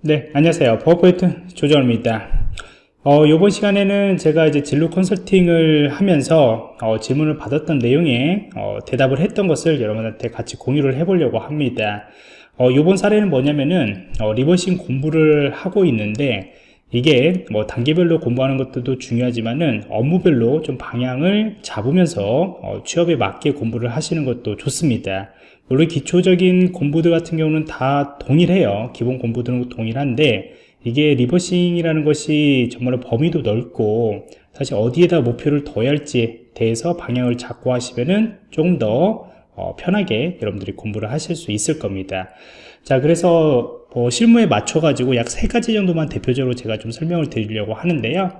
네, 안녕하세요. 버퍼포인트 조정입니다. 어, 이번 시간에는 제가 이제 진로 컨설팅을 하면서 어, 질문을 받았던 내용에 어, 대답을 했던 것을 여러분한테 같이 공유를 해보려고 합니다. 어, 이번 사례는 뭐냐면은 어, 리버싱 공부를 하고 있는데 이게 뭐 단계별로 공부하는 것도 중요하지만은 업무별로 좀 방향을 잡으면서 어, 취업에 맞게 공부를 하시는 것도 좋습니다. 물론 기초적인 공부들 같은 경우는 다 동일해요. 기본 공부들은 동일한데 이게 reversing이라는 것이 정말로 범위도 넓고 사실 어디에다 목표를 둬야 할지에 대해서 방향을 잡고 하시면은 조금 더 어, 편하게 여러분들이 공부를 하실 수 있을 겁니다. 자, 그래서 뭐 실무에 맞춰 가지고 약 세 가지 정도만 대표적으로 제가 좀 설명을 드리려고 하는데요.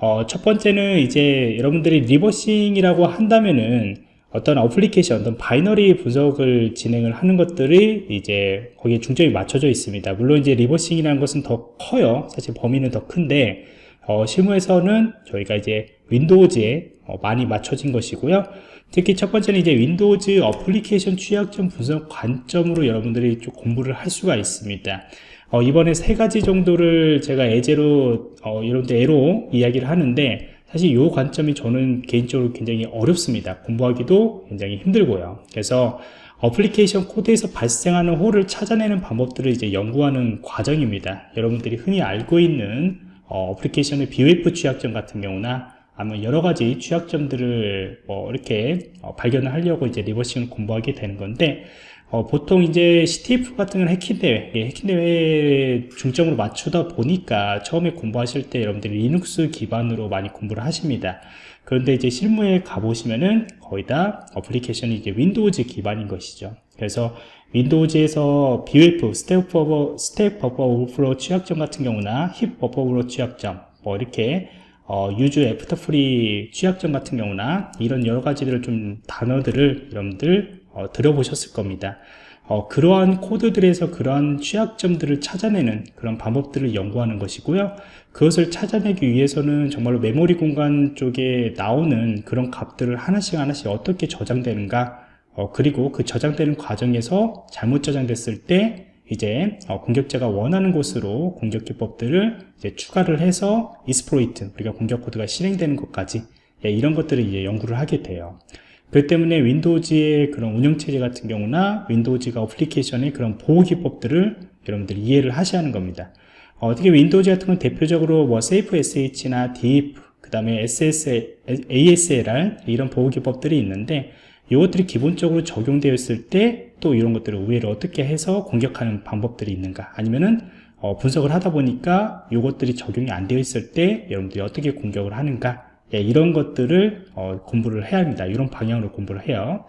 어, 첫 번째는 이제 여러분들이 reversing이라고 한다면은 어떤 어플리케이션, 어떤 binary 분석을 진행을 하는 것들이 이제 거기에 중점이 맞춰져 있습니다. 물론 이제 reversing이라는 것은 더 커요. 사실 범위는 더 큰데, 어, 실무에서는 저희가 이제 Windows에 어, 많이 맞춰진 것이고요. 특히 첫 번째는 이제 Windows application 취약점 분석 관점으로 여러분들이 좀 공부를 할 수가 있습니다. 어, 이번에 세 가지 정도를 제가 예제로, 어, 여러분들 예로 이야기를 하는데, 사실 이 관점이 저는 개인적으로 굉장히 어렵습니다. 공부하기도 굉장히 힘들고요. 그래서 어플리케이션 코드에서 발생하는 hole을 찾아내는 방법들을 이제 연구하는 과정입니다. 여러분들이 흔히 알고 있는 application의 BOF 취약점 같은 경우나 아니면 여러 가지 취약점들을 뭐 이렇게 어, 발견을 하려고 이제 reversing을 공부하게 되는 건데 어, 보통 이제 CTF 같은 건 해킹 대회, 예, 해킹 대회 중점으로 맞추다 보니까 처음에 공부하실 때 여러분들이 리눅스 기반으로 많이 공부를 하십니다. 그런데 이제 실무에 가보시면은 거의 다 application이 이제 Windows 기반인 것이죠. 그래서 Windows에서 BOF, stack buffer, stack buffer overflow 취약점 같은 경우나 힙 버버 오버플로 취약점, 뭐 이렇게 어, use after free 취약점 같은 경우나 이런 여러 가지들을 좀 단어들을 여러분들 어, 들어보셨을 겁니다. 어, 그러한 코드들에서 그러한 취약점들을 찾아내는 그런 방법들을 연구하는 것이고요. 그것을 찾아내기 위해서는 정말로 메모리 공간 쪽에 나오는 그런 값들을 하나씩 하나씩 어떻게 저장되는가 어, 그리고 그 저장되는 과정에서 잘못 저장됐을 때 이제 어, 공격자가 원하는 곳으로 공격 기법들을 추가를 해서 exploit 우리가 공격 코드가 실행되는 것까지 예, 이런 것들을 이제 연구를 하게 돼요. 그렇기 때문에 Windows의 그런 운영체제 같은 경우나 Windows가 application의 그런 보호 기법들을 여러분들이 이해를 하셔야 하는 겁니다. 어떻게 Windows 같은 건 대표적으로 뭐 Safe SEH나 DEP, 그 다음에 SSL, ASLR 이런 보호 기법들이 있는데 이것들이 기본적으로 적용되어 있을 때 또 이런 것들을 우회를 어떻게 해서 공격하는 방법들이 있는가 아니면은 어, 분석을 하다 보니까 이것들이 적용이 안 되어 있을 때 여러분들이 어떻게 공격을 하는가 예, 이런 것들을 어, 공부를 해야 합니다. 이런 방향으로 공부를 해요.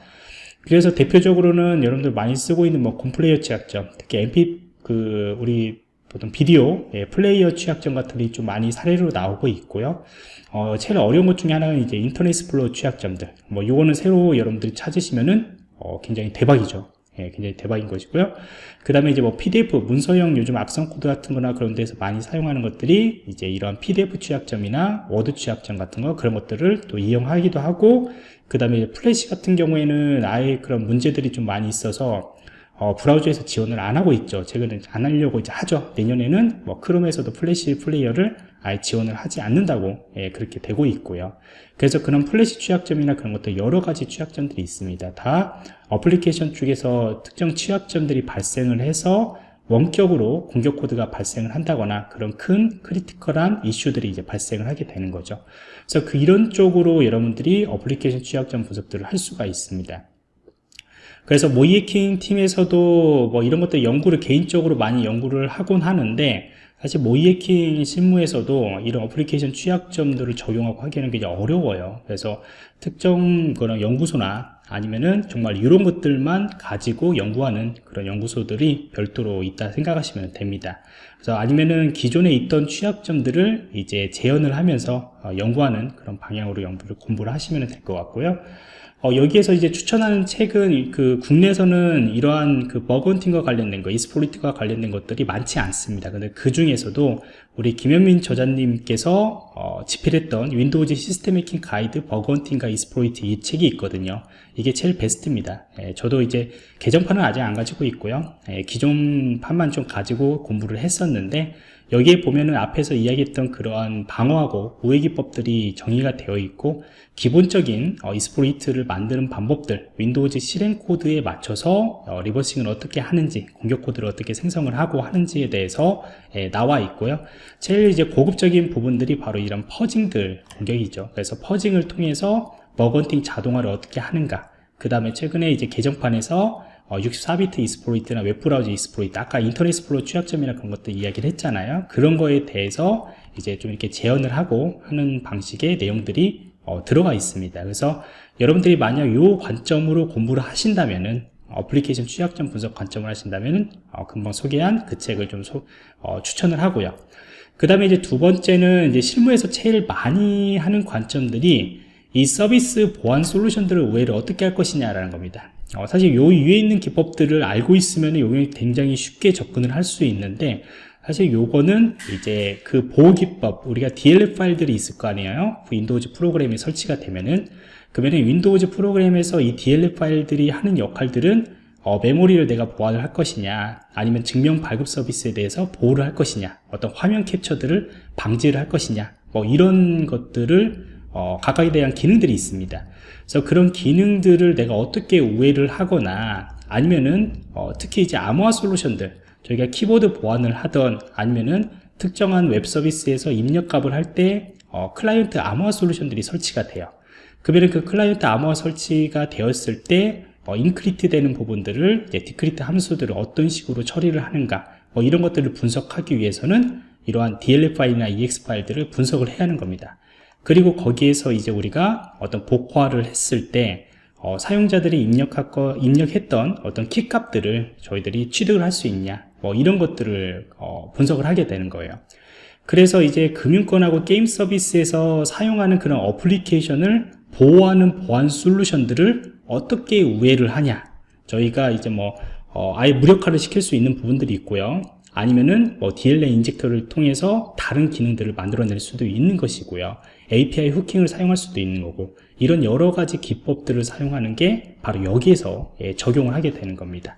그래서 대표적으로는 여러분들 많이 쓰고 있는 뭐 곰플레이어 취약점, 특히 MP 그 우리 보통 비디오 예, 플레이어 취약점 같은 게 좀 많이 사례로 나오고 있고요. 어, 제일 어려운 것 중에 하나는 이제 Internet Explorer 취약점들. 뭐 요거는 새로 여러분들이 찾으시면은 어, 굉장히 대박이죠. 예, 굉장히 대박인 것이고요. 그 다음에 이제 뭐 PDF, 문서형 요즘 악성 코드 같은 거나 그런 데서 많이 사용하는 것들이 이제 이런 PDF 취약점이나 워드 취약점 같은 거 그런 것들을 또 이용하기도 하고 그 다음에 플래시 같은 경우에는 아예 그런 문제들이 좀 많이 있어서 어, 브라우저에서 지원을 안 하고 있죠. 최근에 안 하려고 이제 하죠. 내년에는 뭐 크롬에서도 Flash Player를 아예 지원을 하지 않는다고 예, 그렇게 되고 있고요. 그래서 그런 플래시 취약점이나 그런 것들 여러 가지 취약점들이 있습니다. 다 어플리케이션 쪽에서 특정 취약점들이 발생을 해서 원격으로 공격 코드가 발생을 한다거나 그런 큰 critical한 이슈들이 이제 발생을 하게 되는 거죠. 그래서 그 이런 쪽으로 여러분들이 어플리케이션 취약점 분석들을 할 수가 있습니다. 그래서 모의해킹 팀에서도 뭐 이런 것들 연구를 개인적으로 많이 연구를 하곤 하는데 사실 모의해킹 실무에서도 이런 어플리케이션 취약점들을 적용하고 하기에는 굉장히 어려워요. 그래서 특정 그런 연구소나 아니면은 정말 이런 것들만 가지고 연구하는 그런 연구소들이 별도로 있다 생각하시면 됩니다. 그래서 아니면은 기존에 있던 취약점들을 이제 재현을 하면서 어, 연구하는 그런 방향으로 연구를 공부를 하시면 될 것 같고요. 어, 여기에서 이제 추천하는 책은 그 국내에서는 이러한 그 bug hunting과 관련된 거, exploit과 관련된 것들이 많지 않습니다. 근데 그 중에서도 우리 김현민 저자님께서 어, 집필했던 Windows 시스템 해킹 가이드 bug hunting과 exploit 이 책이 있거든요. 이게 제일 베스트입니다. 예, 저도 이제 개정판은 아직 안 가지고 있고요. 예, 기존 판만 좀 가지고 공부를 했었는데 여기에 보면은 앞에서 이야기했던 그러한 방어하고 우회 기법들이 정의가 되어 있고 기본적인 어, exploit를 만드는 방법들 Windows 실행 코드에 맞춰서 어, reversing을 어떻게 하는지 공격 코드를 어떻게 생성을 하고 하는지에 대해서 예, 나와 있고요. 제일 이제 고급적인 부분들이 바로 이런 fuzzing들 공격이죠. 그래서 fuzzing을 통해서 bug hunting 자동화를 어떻게 하는가 그 다음에 최근에 이제 개정판에서 어, 64비트 exploit나 웹브라우저 exploit 아까 Internet Explorer 취약점이나 그런 것들 이야기를 했잖아요. 그런 거에 대해서 이제 좀 이렇게 재현을 하고 하는 방식의 내용들이 어, 들어가 있습니다. 그래서 여러분들이 만약 이 관점으로 공부를 하신다면은 어플리케이션 취약점 분석 관점을 하신다면 어, 금방 소개한 그 책을 좀 소, 어, 추천을 하고요. 그 다음에 이제 두 번째는 이제 실무에서 제일 많이 하는 관점들이 이 서비스 보안 솔루션들을 우회를 어떻게 할 것이냐라는 겁니다 어, 사실 요 위에 있는 기법들을 알고 있으면 요게 굉장히 쉽게 접근을 할 수 있는데 사실 요거는 이제 그 보호 기법 우리가 DLL 파일들이 있을 거 아니에요? Windows 프로그램이 설치가 되면은. 그러면 Windows 프로그램에서 이 DLL 파일들이 하는 역할들은 어, 메모리를 내가 보안을 할 것이냐 아니면 증명 발급 서비스에 대해서 보호를 할 것이냐 어떤 화면 캡처들을 방지를 할 것이냐 뭐 이런 것들을 어, 각각에 대한 기능들이 있습니다. 그래서 그런 기능들을 내가 어떻게 우회를 하거나 아니면은 어, 특히 이제 암호화 솔루션들 저희가 키보드 보안을 하던 아니면은 특정한 웹 서비스에서 입력값을 할때 어, 클라이언트 암호화 솔루션들이 설치가 돼요. 그러면 그 클라이언트 암호화 설치가 되었을 때 어, encrypt 되는 부분들을 decrypt 함수들을 어떤 식으로 처리를 하는가 뭐 이런 것들을 분석하기 위해서는 이러한 DLL 파일이나 EX 파일들을 분석을 해야 하는 겁니다 그리고 거기에서 이제 우리가 어떤 복화를 했을 때 어, 사용자들이 입력하고, 입력했던 어떤 키 값들을 저희들이 취득을 할 수 있냐 뭐 이런 것들을 어, 분석을 하게 되는 거예요. 그래서 이제 금융권하고 게임 서비스에서 사용하는 그런 어플리케이션을 보호하는 보안 솔루션들을 어떻게 우회를 하냐 저희가 이제 뭐 어, 아예 무력화를 시킬 수 있는 부분들이 있고요. 아니면은 뭐 DLL injector를 통해서 다른 기능들을 만들어낼 수도 있는 것이고요 API hooking을 사용할 수도 있는 거고 이런 여러 가지 기법들을 사용하는 게 바로 여기에서 예, 적용을 하게 되는 겁니다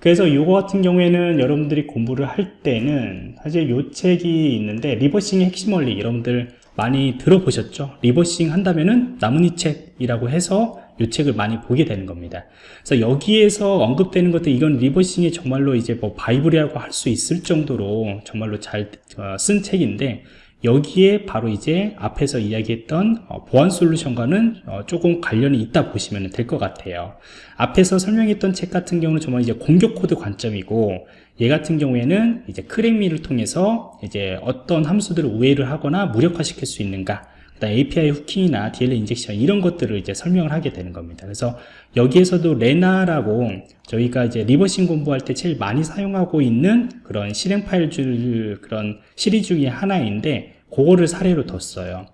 그래서 이거 같은 경우에는 여러분들이 공부를 할 때는 사실 요 책이 있는데 reversing의 핵심 원리 여러분들 많이 들어보셨죠 reversing 한다면은 나뭇잎책이라고 해서 이 책을 많이 보게 되는 겁니다. 그래서 여기에서 언급되는 것들 이건 reversing이 정말로 이제 뭐 바이블이라고 할 수 있을 정도로 정말로 잘쓴 어, 책인데 여기에 바로 이제 앞에서 이야기했던 어, 보안 솔루션과는 어, 조금 관련이 있다 보시면 될 것 같아요. 앞에서 설명했던 책 같은 경우는 정말 이제 공격 코드 관점이고 얘 같은 경우에는 이제 crackme를 통해서 이제 어떤 함수들을 우회를 하거나 무력화시킬 수 있는가 API hooking이나 DLL injection 이런 것들을 이제 설명을 하게 되는 겁니다. 그래서 여기에서도 Lena라고 저희가 이제 reversing 공부할 때 제일 많이 사용하고 있는 그런 실행 파일 중 그런 시리즈 중에 하나인데 그거를 사례로 뒀어요.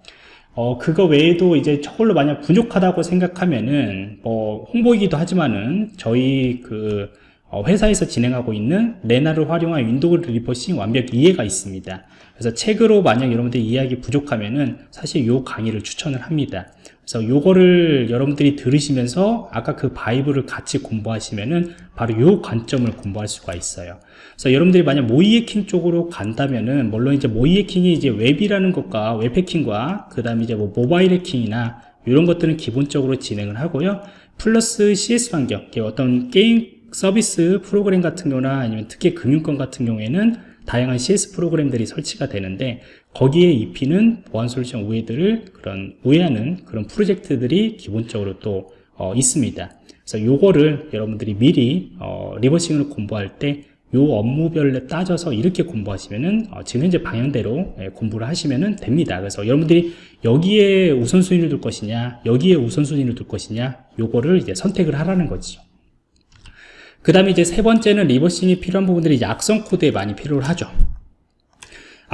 어, 그거 외에도 이제 저걸로 만약 부족하다고 생각하면은 뭐 홍보이기도 하지만은 저희 그 어, 회사에서 진행하고 있는 Lena를 활용한 Window reversing 완벽 이해가 있습니다. 그래서 책으로 만약 여러분들 이해하기 부족하면은 사실 요 강의를 추천을 합니다. 그래서 요거를 여러분들이 들으시면서 아까 그 바이블을 같이 공부하시면은 바로 요 관점을 공부할 수가 있어요. 그래서 여러분들이 만약 모의 해킹 쪽으로 간다면은 물론 이제 모의 해킹이 이제 웹이라는 것과 웹 해킹과 그 다음에 이제 뭐 모바일 해킹이나 이런 것들은 기본적으로 진행을 하고요. 플러스 CS 환경, 어떤 게임 서비스 프로그램 같은 경우나 아니면 특히 금융권 같은 경우에는 다양한 CS 프로그램들이 설치가 되는데 거기에 입히는 보안 솔루션 우회들을 그런 우회하는 그런 프로젝트들이 기본적으로 또 어, 있습니다. 그래서 요거를 여러분들이 미리 어, reversing을 공부할 때 요 업무별로 따져서 이렇게 공부하시면은 어, 지금 현재 방향대로 예, 공부를 하시면은 됩니다. 그래서 여러분들이 여기에 우선순위를 둘 것이냐, 여기에 우선순위를 둘 것이냐, 요거를 이제 선택을 하라는 거죠. 그 다음에 이제 세 번째는 reversing이 필요한 부분들이 악성 코드에 많이 필요를 하죠.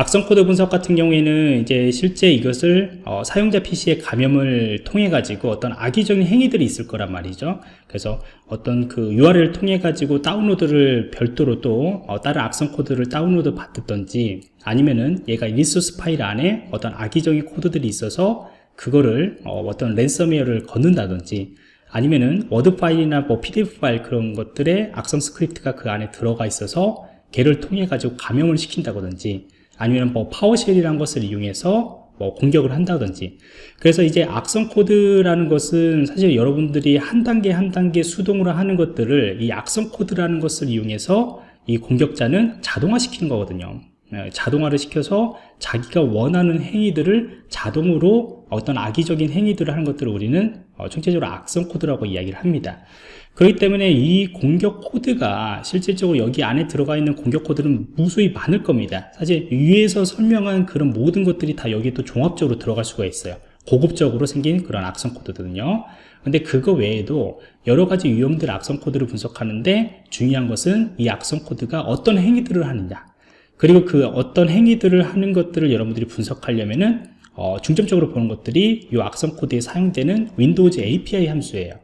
악성 코드 분석 같은 경우에는 이제 실제 이것을 어, 사용자 PC의 감염을 통해 가지고 어떤 악의적인 행위들이 있을 거란 말이죠. 그래서 어떤 그 URL을 통해 가지고 다운로드를 별도로 또 어, 다른 악성 코드를 다운로드 받든지 아니면은 얘가 리소스 파일 안에 어떤 악의적인 코드들이 있어서 그거를 어, 어떤 랜섬웨어를 건다든지 아니면은 워드 파일이나 뭐 PDF 파일 그런 것들의 악성 스크립트가 그 안에 들어가 있어서 걔를 통해 가지고 감염을 시킨다든지 아니면 뭐 PowerShell이라는 것을 이용해서 뭐 공격을 한다든지. 그래서 이제 악성 코드라는 것은 사실 여러분들이 한 단계 한 단계 수동으로 하는 것들을 이 악성 코드라는 것을 이용해서 이 공격자는 자동화 시키는 거거든요. 예, 자동화를 시켜서 자기가 원하는 행위들을 자동으로 어떤 악의적인 행위들을 하는 것들을 우리는 어, 총체적으로 악성 코드라고 이야기를 합니다 그렇기 때문에 이 공격 코드가 실질적으로 여기 안에 들어가 있는 공격 코드는 무수히 많을 겁니다. 사실 위에서 설명한 그런 모든 것들이 다 여기 또 종합적으로 들어갈 수가 있어요. 고급적으로 생긴 그런 악성 코드거든요. 근데 그거 외에도 여러 가지 유형들 악성 코드를 분석하는데 중요한 것은 이 악성 코드가 어떤 행위들을 하느냐. 그리고 그 어떤 행위들을 하는 것들을 여러분들이 분석하려면은 어, 중점적으로 보는 것들이 이 악성 코드에 사용되는 Windows API 함수예요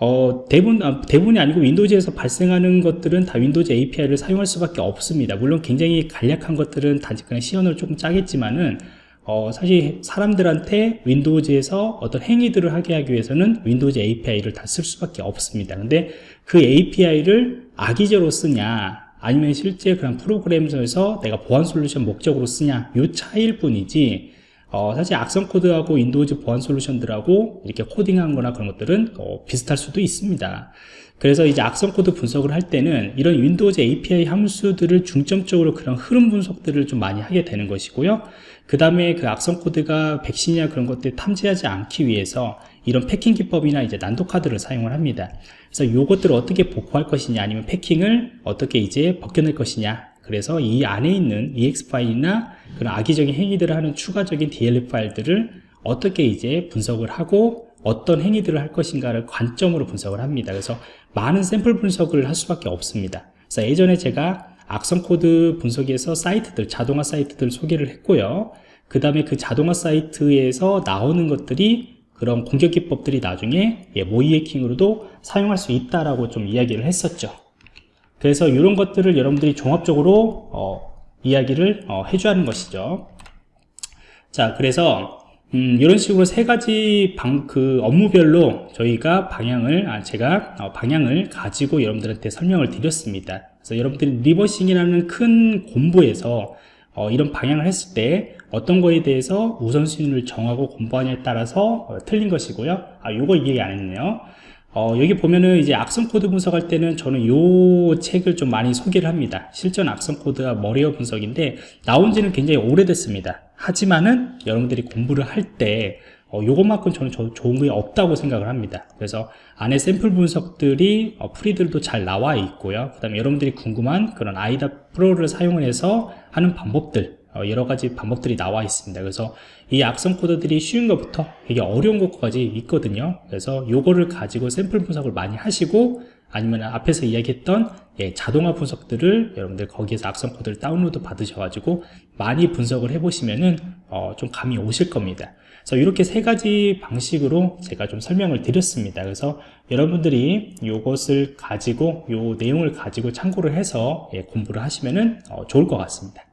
어, 대부분, 아, 대부분이 아니고 Windows에서 발생하는 것들은 다 Windows API를 사용할 수밖에 없습니다. 물론 굉장히 간략한 것들은 그냥 시연을 조금 짜겠지만은 어, 사실 사람들한테 Windows에서 어떤 행위들을 하게 하기 위해서는 Windows API를 다 쓸 수밖에 없습니다. 근데 그 API를 악의적으로 쓰냐 아니면 실제 그냥 프로그램에서 내가 보안 솔루션 목적으로 쓰냐 요 차이일 뿐이지 어, 사실 악성 코드하고 Windows 보안 솔루션들하고 이렇게 코딩한 거나 그런 것들은 어, 비슷할 수도 있습니다. 그래서 이제 악성 코드 분석을 할 때는 이런 Windows API 함수들을 중점적으로 그런 흐름 분석들을 좀 많이 하게 되는 것이고요. 그 다음에 그 악성 코드가 백신이나 그런 것들 탐지하지 않기 위해서 이런 packing 기법이나 이제 난독화 코드를 사용을 합니다. 그래서 이것들을 어떻게 복구할 것이냐 아니면 packing을 어떻게 이제 벗겨낼 것이냐 그래서 이 안에 있는 EXE 파일이나 그런 악의적인 행위들을 하는 추가적인 DLL 파일들을 어떻게 이제 분석을 하고 어떤 행위들을 할 것인가를 관점으로 분석을 합니다. 그래서 많은 샘플 분석을 할 수밖에 없습니다. 그래서 예전에 제가 악성 코드 분석에서 사이트들, 자동화 사이트들 소개를 했고요. 그 다음에 그 자동화 사이트에서 나오는 것들이 그런 공격 기법들이 나중에 예, 모의 해킹으로도 사용할 수 있다라고 좀 이야기를 했었죠. 그래서 이런 것들을 여러분들이 종합적으로 어, 이야기를 어, 해줘야 하는 것이죠. 자 그래서 음, 이런 식으로 세 가지 방, 그 업무별로 저희가 방향을 아, 제가 어, 방향을 가지고 여러분들한테 설명을 드렸습니다. 그래서 여러분들이 reversing이라는 큰 공부에서 어, 이런 방향을 했을 때 어떤 거에 대해서 우선순위를 정하고 공부하냐에 따라서 어, 틀린 것이고요. 아 요거 얘기 안 했네요 어, 여기 보면은 이제 악성 코드 분석할 때는 저는 요 책을 좀 많이 소개를 합니다. 실전 악성 코드와 malware 분석인데 나온 지는 굉장히 오래됐습니다. 하지만은 여러분들이 공부를 할때 어, 요것만큼 저는 저, 좋은 게 없다고 생각을 합니다. 그래서 안에 샘플 분석들이 어, 풀이들도 잘 나와 있고요. 그 다음에 여러분들이 궁금한 그런 IDA Pro를 사용을 해서 하는 방법들 어, 여러 가지 방법들이 나와 있습니다. 그래서 이 악성 코드들이 쉬운 것부터 되게 어려운 것까지 있거든요. 그래서 요거를 가지고 샘플 분석을 많이 하시고 아니면 앞에서 이야기했던 예, 자동화 분석들을 여러분들 거기에서 악성 코드를 다운로드 받으셔가지고 많이 분석을 해보시면은 어, 좀 감이 오실 겁니다. 그래서 이렇게 세 가지 방식으로 제가 좀 설명을 드렸습니다. 그래서 여러분들이 이것을 가지고 요 내용을 가지고 참고를 해서 예, 공부를 하시면은 어, 좋을 것 같습니다.